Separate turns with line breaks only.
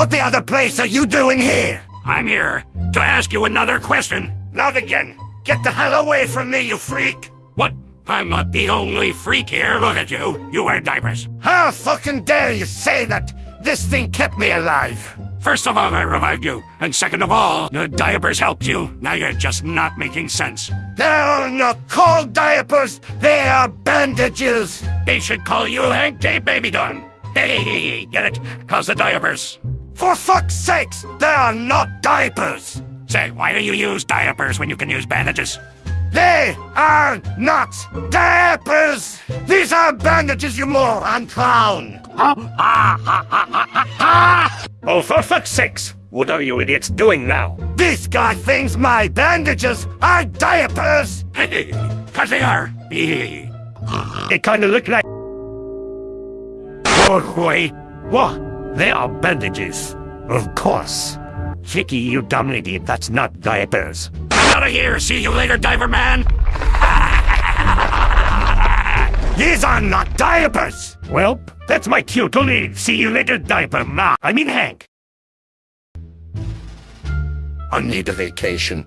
What the other place are you doing here?
I'm here to ask you another question.
Not again. Get the hell away from me, you freak!
What? I'm not the only freak here. Look at you. You wear diapers.
How fucking dare you say that? This thing kept me alive.
First of all, I revived you. And second of all, the diapers helped you. Now you're just not making sense.
They're not called diapers, they are bandages!
They should call you Hank J. Baby Dunn. Hey, get it? Cause the diapers.
For fuck's sakes, they are not diapers!
Say, why do you use diapers when you can use bandages?
They are not diapers! These are bandages, you moron clown!
Oh, for fuck's sakes! What are you idiots doing now?
This guy thinks my bandages are diapers!
Cause they are. Hey.
They kinda look like... Oh, wait. What? They are bandages. Of course. Chicky, you dumb idiot, that's not diapers.
I'm out of here. See you later, diver man.
These are not diapers!
Well, that's my cue to leave. See you later, diaper ma. I mean Hank.
I need a vacation.